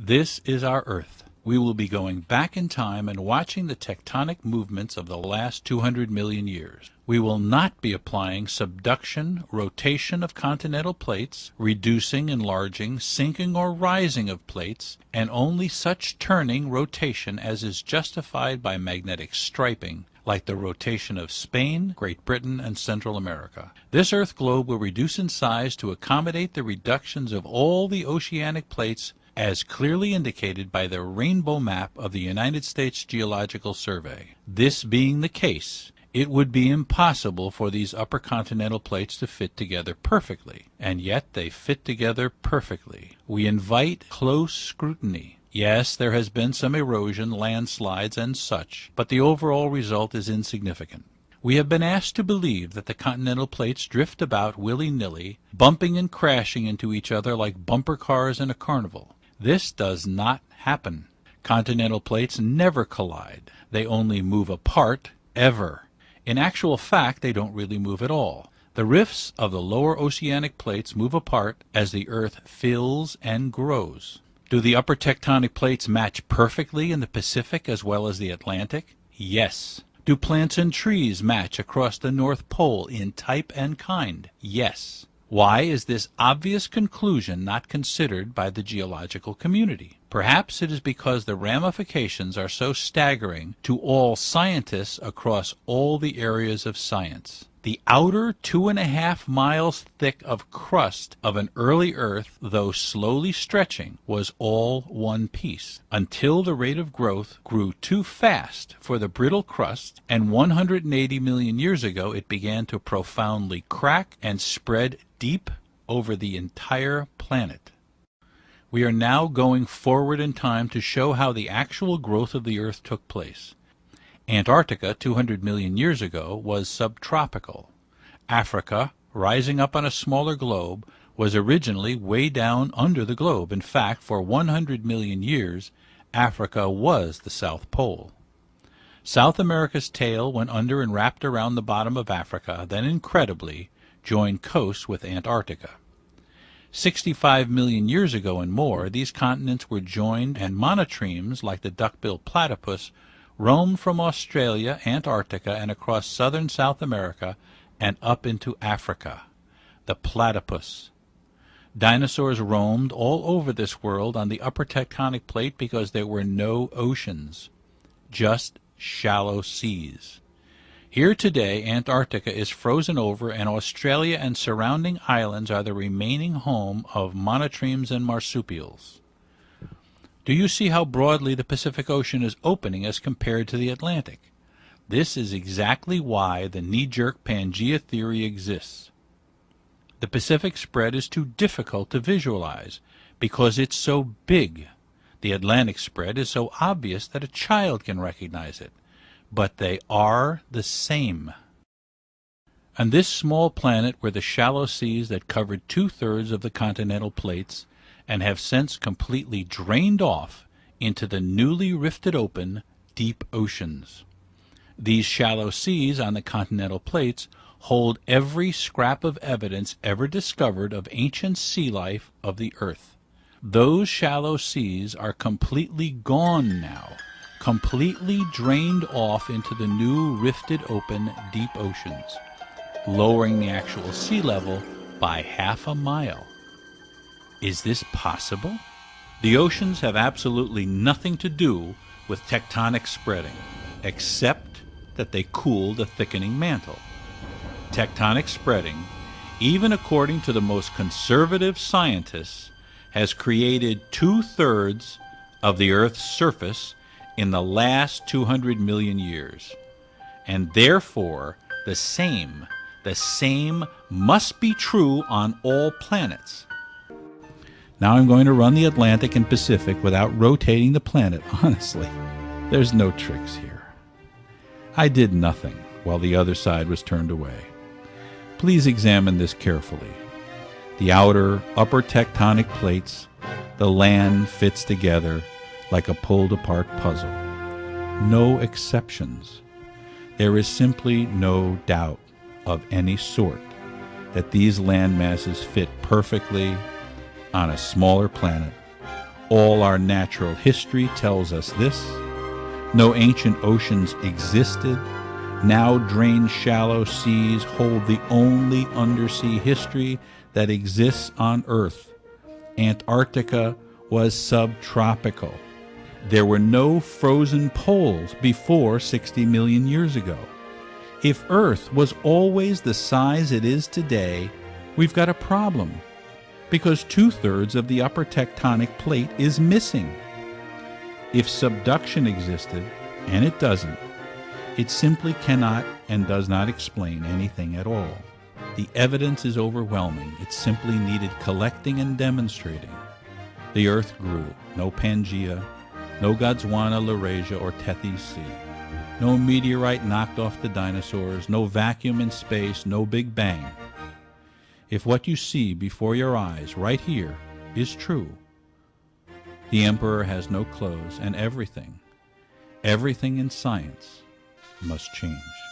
This is our Earth. We will be going back in time and watching the tectonic movements of the last 200 million years. We will not be applying subduction, rotation of continental plates, reducing, enlarging, sinking or rising of plates, and only such turning, rotation as is justified by magnetic striping, like the rotation of Spain, Great Britain, and Central America. This earth globe will reduce in size to accommodate the reductions of all the oceanic plates as clearly indicated by the rainbow map of the United States Geological Survey. This being the case, it would be impossible for these upper continental plates to fit together perfectly, and yet they fit together perfectly. We invite close scrutiny. Yes, there has been some erosion, landslides, and such, but the overall result is insignificant. We have been asked to believe that the continental plates drift about willy nilly, bumping and crashing into each other like bumper cars in a carnival. This does not happen. Continental plates never collide. They only move apart, ever. In actual fact, they don't really move at all. The rifts of the lower oceanic plates move apart as the earth fills and grows. Do the upper tectonic plates match perfectly in the Pacific as well as the Atlantic? Yes. Do plants and trees match across the North Pole in type and kind? Yes. Why is this obvious conclusion not considered by the geological community? Perhaps it is because the ramifications are so staggering to all scientists across all the areas of science. The outer two and a half miles thick of crust of an early earth, though slowly stretching, was all one piece, until the rate of growth grew too fast for the brittle crust, and 180 million years ago it began to profoundly crack and spread deep over the entire planet. We are now going forward in time to show how the actual growth of the earth took place. Antarctica, 200 million years ago, was subtropical. Africa, rising up on a smaller globe, was originally way down under the globe. In fact, for 100 million years, Africa was the South Pole. South America's tail went under and wrapped around the bottom of Africa, then incredibly joined coasts with Antarctica. Sixty-five million years ago and more, these continents were joined and monotremes, like the duck-billed platypus, roamed from Australia, Antarctica, and across southern South America and up into Africa. The platypus. Dinosaurs roamed all over this world on the upper tectonic plate because there were no oceans, just shallow seas. Here today, Antarctica is frozen over, and Australia and surrounding islands are the remaining home of monotremes and marsupials. Do you see how broadly the Pacific Ocean is opening as compared to the Atlantic? This is exactly why the knee-jerk Pangea theory exists. The Pacific spread is too difficult to visualize because it's so big. The Atlantic spread is so obvious that a child can recognize it. But they are the same. On this small planet were the shallow seas that covered two-thirds of the continental plates and have since completely drained off into the newly rifted open deep oceans. These shallow seas on the continental plates hold every scrap of evidence ever discovered of ancient sea life of the earth. Those shallow seas are completely gone now, completely drained off into the new rifted open deep oceans, lowering the actual sea level by half a mile. Is this possible? The oceans have absolutely nothing to do with tectonic spreading, except that they cool the thickening mantle. Tectonic spreading, even according to the most conservative scientists, has created two-thirds of the Earth's surface in the last 200 million years. And therefore, the same, the same must be true on all planets. Now I'm going to run the Atlantic and Pacific without rotating the planet. Honestly, there's no tricks here. I did nothing while the other side was turned away. Please examine this carefully. The outer, upper tectonic plates, the land fits together like a pulled apart puzzle. No exceptions. There is simply no doubt of any sort that these land masses fit perfectly on a smaller planet All our natural history tells us this. No ancient oceans existed. Now drained shallow seas hold the only undersea history that exists on Earth. Antarctica was subtropical. There were no frozen poles before 60 million years ago. If Earth was always the size it is today, we've got a problem because two-thirds of the upper tectonic plate is missing. If subduction existed, and it doesn't, it simply cannot and does not explain anything at all. The evidence is overwhelming. It simply needed collecting and demonstrating. The earth grew. No Pangea, no Gondwana, Laurasia, or Tethys Sea. No meteorite knocked off the dinosaurs, no vacuum in space, no Big Bang. If what you see before your eyes, right here, is true, the emperor has no clothes, and everything, everything in science must change.